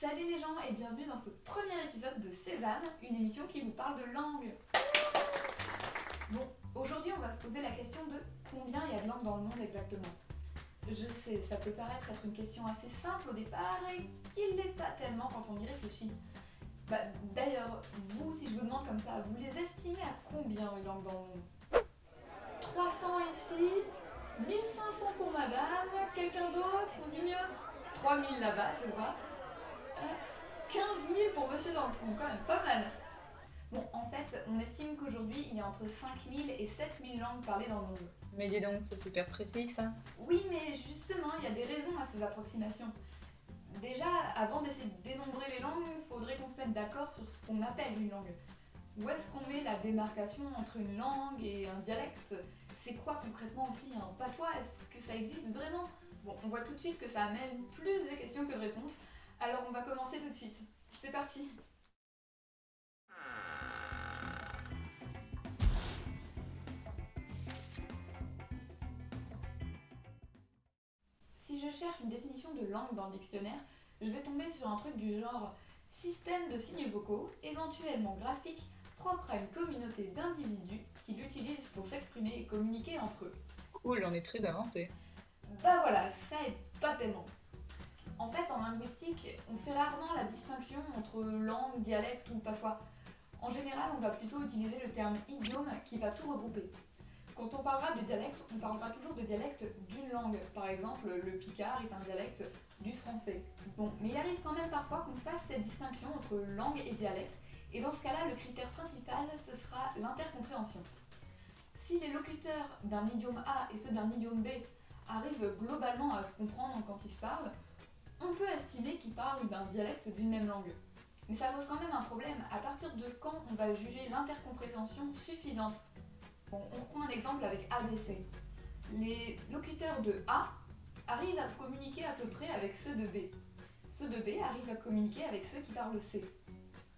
Salut les gens et bienvenue dans ce premier épisode de Sésame, une émission qui vous parle de langue. Bon, aujourd'hui on va se poser la question de combien il y a de langues dans le monde exactement. Je sais, ça peut paraître être une question assez simple au départ et qu'il l'est pas tellement quand on y réfléchit. Bah, D'ailleurs, vous, si je vous demande comme ça, vous les estimez à combien les langues dans le monde? 300 ici, 1500 pour madame, quelqu'un d'autre, on dit mieux? 3000 là-bas, je vois. 15 000 pour monsieur dans le fond, quand même pas mal. Bon, en fait, on estime qu'aujourd'hui, il y a entre 5000 et 7000 langues parlées dans le monde. Mais dis donc, c'est super précis ça. Oui, mais justement, il y a des raisons à ces approximations. Déjà, avant d'essayer de dénombrer les langues, il faudrait qu'on se mette d'accord sur ce qu'on appelle une langue. Où est-ce qu'on met la démarcation entre une langue et un dialecte? C'est quoi concrètement aussi un patois? Est-ce que ça existe vraiment? Bon, on voit tout de suite que ça amène plus de questions que de réponses, alors on va commencer tout de suite. C'est parti Si je cherche une définition de langue dans le dictionnaire, je vais tomber sur un truc du genre système de signes vocaux, éventuellement graphiques, propre à une communauté d'individus qui l'utilisent pour s'exprimer et communiquer entre eux. Cool, on est très avancé. Bah voilà, ça est pas tellement. En fait, en linguistique, on fait rarement la distinction entre langue, dialecte ou patois. En général, on va plutôt utiliser le terme idiome qui va tout regrouper. Quand on parlera de dialecte, on parlera toujours de dialecte d'une langue. Par exemple, le picard est un dialecte du français. Bon, mais il arrive quand même parfois qu'on fasse cette distinction entre langue et dialecte, et dans ce cas-là, le critère principal, ce sera l'intercompréhension. Si les locuteurs d'un idiome A et ceux d'un idiome B arrivent globalement à se comprendre quand ils se parlent, on peut estimer qu'ils parlent d'un dialecte d'une même langue. Mais ça pose quand même un problème, à partir de quand on va juger l'intercompréhension suffisante? On reprend un exemple avec ABC. Les locuteurs de A arrivent à communiquer à peu près avec ceux de B. Ceux de B arrivent à communiquer avec ceux qui parlent C.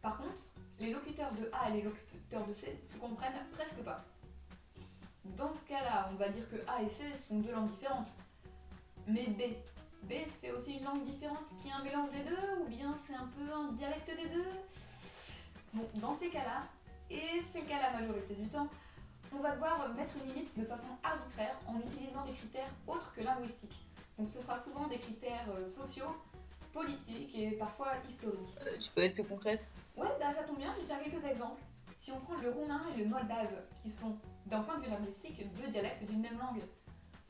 Par contre, les locuteurs de A et les locuteurs de C se comprennent presque pas. Dans ce cas-là, on va dire que A et C sont deux langues différentes. Mais B, B, c'est aussi une langue différente qui est un mélange des deux, ou bien c'est un peu un dialecte des deux? Bon, dans ces cas-là, et c'est le cas la majorité du temps, on va devoir mettre une limite de façon arbitraire en utilisant des critères autres que linguistiques. Donc ce sera souvent des critères euh, sociaux, politiques et parfois historiques. Euh, tu peux être plus concrète? Ouais, bah ça tombe bien, j'ai déjà quelques exemples. Si on prend le roumain et le moldave, qui sont, d'un point de vue linguistique, deux dialectes d'une même langue,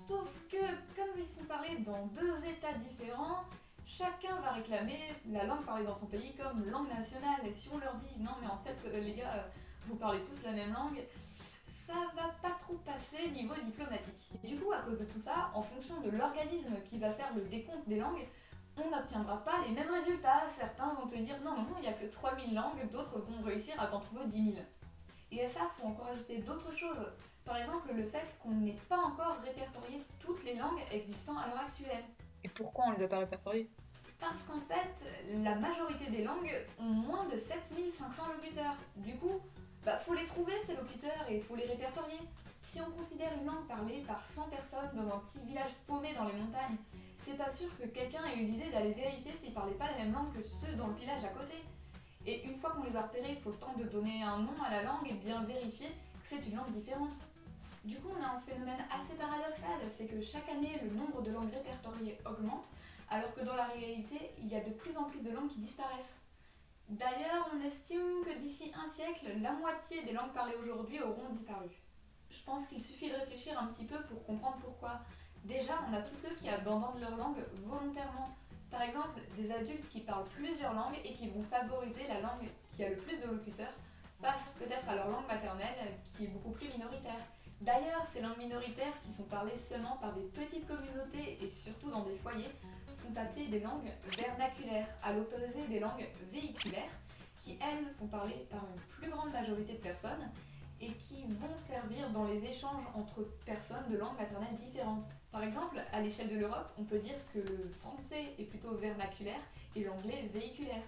Sauf que, comme ils sont parlés dans deux états différents, chacun va réclamer la langue parlée dans son pays comme langue nationale. Et si on leur dit non mais en fait euh, les gars, vous parlez tous la même langue, ça va pas trop passer niveau diplomatique. Et du coup, à cause de tout ça, en fonction de l'organisme qui va faire le décompte des langues, on n'obtiendra pas les mêmes résultats. Certains vont te dire non, non, il n'y a que 3000 langues, d'autres vont réussir à t'en trouver 10 000. Et à ça, il faut encore ajouter d'autres choses. Par exemple, le fait qu'on n'ait pas encore répertorié toutes les langues existant à l'heure actuelle. Et pourquoi on les a pas répertoriées? Parce qu'en fait, la majorité des langues ont moins de 7500 locuteurs. Du coup, bah faut les trouver ces locuteurs et faut les répertorier. Si on considère une langue parlée par 100 personnes dans un petit village paumé dans les montagnes, c'est pas sûr que quelqu'un ait eu l'idée d'aller vérifier s'ils parlaient pas la même langue que ceux dans le village à côté. Et une fois qu'on les a repérés, il faut le temps de donner un nom à la langue et bien vérifier c'est une langue différente. Du coup, on a un phénomène assez paradoxal, c'est que chaque année, le nombre de langues répertoriées augmente, alors que dans la réalité, il y a de plus en plus de langues qui disparaissent. D'ailleurs, on estime que d'ici un siècle, la moitié des langues parlées aujourd'hui auront disparu. Je pense qu'il suffit de réfléchir un petit peu pour comprendre pourquoi. Déjà, on a tous ceux qui abandonnent leur langue volontairement. Par exemple, des adultes qui parlent plusieurs langues et qui vont favoriser la langue qui a le plus de locuteurs face peut-être à leur langue maternelle qui est beaucoup plus minoritaire. D'ailleurs, ces langues minoritaires qui sont parlées seulement par des petites communautés et surtout dans des foyers sont appelées des langues vernaculaires, à l'opposé des langues véhiculaires qui, elles, sont parlées par une plus grande majorité de personnes et qui vont servir dans les échanges entre personnes de langues maternelles différentes. Par exemple, à l'échelle de l'Europe, on peut dire que le français est plutôt vernaculaire et l'anglais véhiculaire.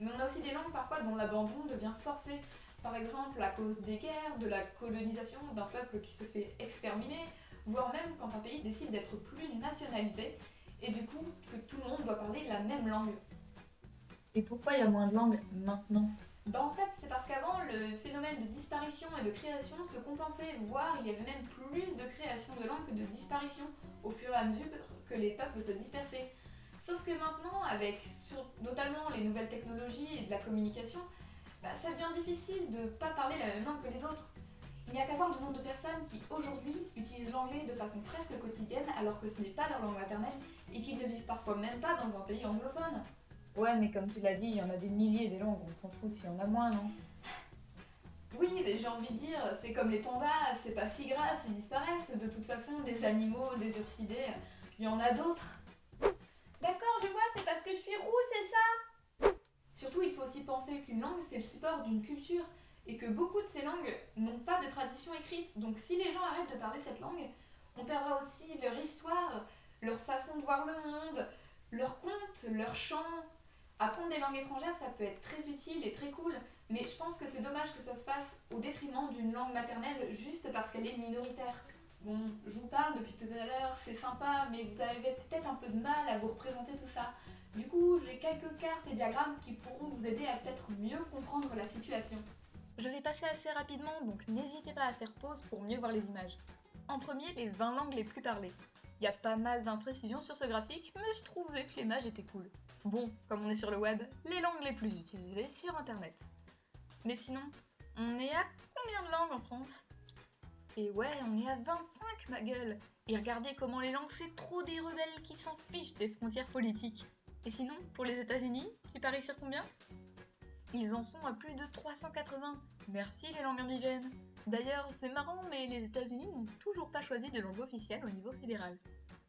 Mais on a aussi des langues parfois dont l'abandon devient forcé, par exemple à cause des guerres, de la colonisation d'un peuple qui se fait exterminer, voire même quand un pays décide d'être plus nationalisé, et du coup que tout le monde doit parler la même langue. Et pourquoi il y a moins de langues maintenant? Bah en fait, c'est parce qu'avant, le phénomène de disparition et de création se compensait, voire il y avait même plus de création de langues que de disparition au fur et à mesure que les peuples se dispersaient. Sauf que maintenant, avec sur- notamment les nouvelles technologies et de la communication, bah, ça devient difficile de pas parler la même langue que les autres. Il n'y a qu'à voir le nombre de personnes qui aujourd'hui utilisent l'anglais de façon presque quotidienne alors que ce n'est pas leur langue maternelle et qu'ils ne vivent parfois même pas dans un pays anglophone. Ouais, mais comme tu l'as dit, il y en a des milliers des langues, on s'en fout s'il y en a moins, non? Oui, mais j'ai envie de dire, c'est comme les pandas, c'est pas si grave s'ils disparaissent. De toute façon, des animaux, des ursidés, il y en a d'autres. C'est parce que je suis roux, c'est ça Surtout, il faut aussi penser qu'une langue, c'est le support d'une culture et que beaucoup de ces langues n'ont pas de tradition écrite. Donc, si les gens arrêtent de parler cette langue, on perdra aussi leur histoire, leur façon de voir le monde, leurs contes, leurs chants. Apprendre des langues étrangères, ça peut être très utile et très cool, mais je pense que c'est dommage que ça se fasse au détriment d'une langue maternelle juste parce qu'elle est minoritaire. Bon, je vous parle depuis tout à l'heure, c'est sympa, mais vous avez peut-être un peu de mal à vous représenter tout ça. Du coup, j'ai quelques cartes et diagrammes qui pourront vous aider à peut-être mieux comprendre la situation. Je vais passer assez rapidement, donc n'hésitez pas à faire pause pour mieux voir les images. En premier, les 20 langues les plus parlées. Il y a pas mal d'imprécisions sur ce graphique, mais je trouvais que l'image était cool. Bon, comme on est sur le web, les langues les plus utilisées sur internet. Mais sinon, on est à combien de langues en France? Et ouais, on est à 25 ma gueule Et regardez comment les langues c'est trop des rebelles qui s'en fichent des frontières politiques. Et sinon, pour les États-Unis, tu paries sur combien? Ils en sont à plus de 380. Merci les langues indigènes. D'ailleurs, c'est marrant, mais les États-Unis n'ont toujours pas choisi de langue officielle au niveau fédéral.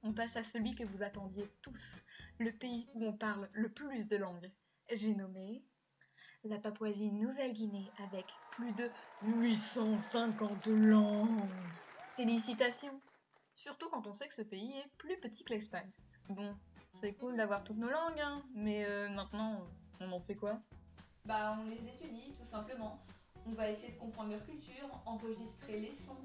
On passe à celui que vous attendiez tous, le pays où on parle le plus de langues. J'ai nommé la Papouasie-Nouvelle-Guinée avec plus de 850 langues. Félicitations Surtout quand on sait que ce pays est plus petit que l'Espagne. Bon, c'est cool d'avoir toutes nos langues, hein, mais euh, maintenant, on en fait quoi? Bah, on les étudie tout simplement. On va essayer de comprendre leur culture, enregistrer les sons.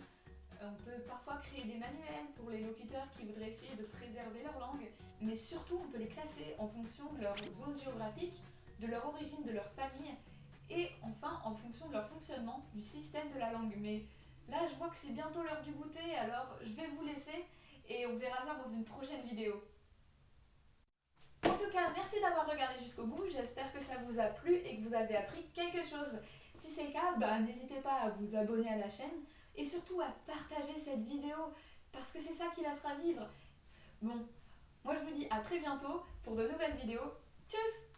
On peut parfois créer des manuels pour les locuteurs qui voudraient essayer de préserver leur langue, mais surtout on peut les classer en fonction de leur zone géographique, de leur origine, de leur famille, et enfin en fonction de leur fonctionnement, du système de la langue. Mais là je vois que c'est bientôt l'heure du goûter, alors je vais vous laisser et on verra ça dans une prochaine vidéo. En tout cas, merci d'avoir regardé jusqu'au bout, j'espère que ça vous a plu et que vous avez appris quelque chose. Si c'est le cas, bah, n'hésitez pas à vous abonner à la chaîne et surtout à partager cette vidéo parce que c'est ça qui la fera vivre. Bon, moi je vous dis à très bientôt pour de nouvelles vidéos. Tchuss